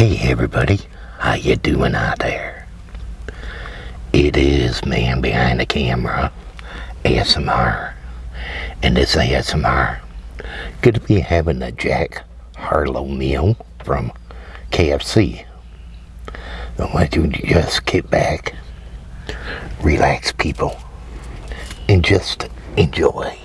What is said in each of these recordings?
Hey everybody, how you doing out there? It is man behind the camera, ASMR, and this ASMR good to be having a Jack Harlow meal from KFC. I want you to just get back, relax people, and just enjoy.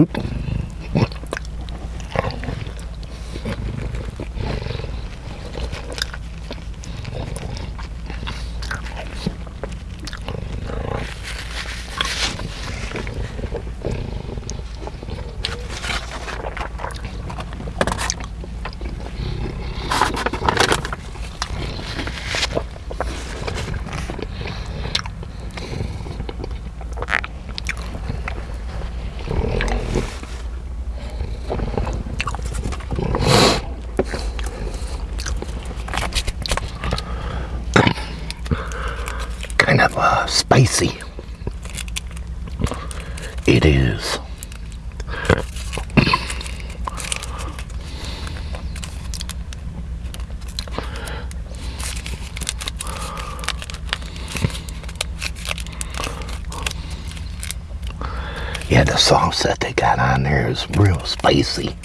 minutos. Spicy. It is. Yeah, the sauce that they got on there is real spicy.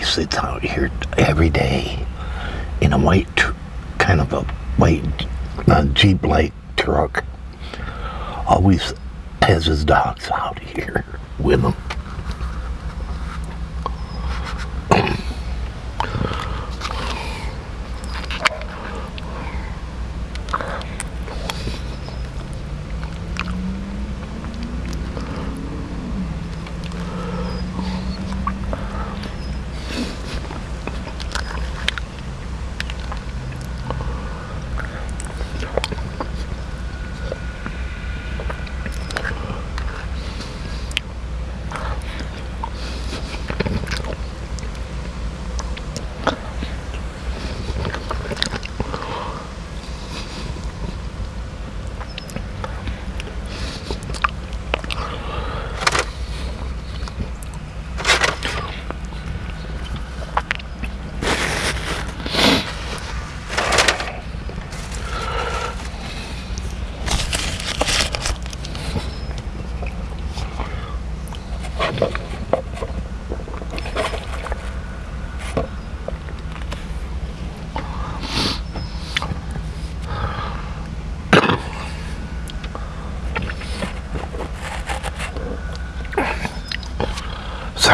Always sits out here every day in a white, kind of a white uh, Jeep like truck. Always has his dogs out here with him.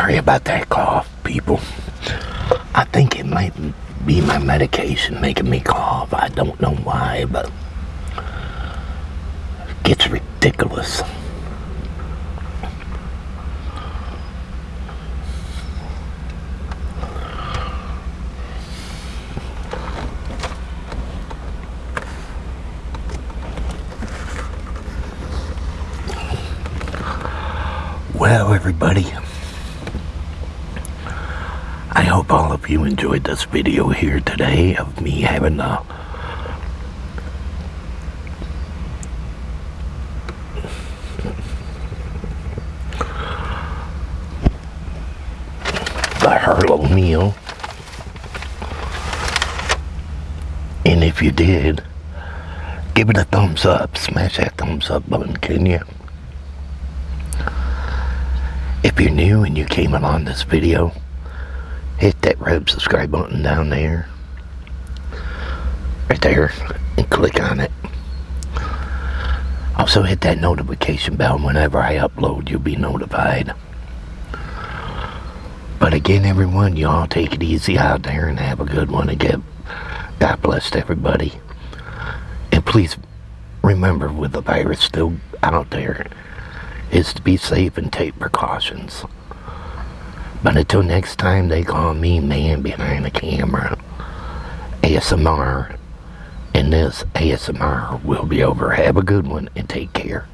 Sorry about that cough, people. I think it might be my medication making me cough. I don't know why, but it gets ridiculous. Well, everybody, I hope all of you enjoyed this video here today of me having a the Harlow meal. And if you did, give it a thumbs up. Smash that thumbs up button, can you? If you're new and you came along this video, hit that red subscribe button down there. Right there. And click on it. Also hit that notification bell. Whenever I upload, you'll be notified. But again, everyone, you all take it easy out there and have a good one again. God bless everybody. And please remember, with the virus still out there, is to be safe and take precautions. But until next time, they call me man behind the camera. ASMR. And this ASMR will be over. Have a good one and take care.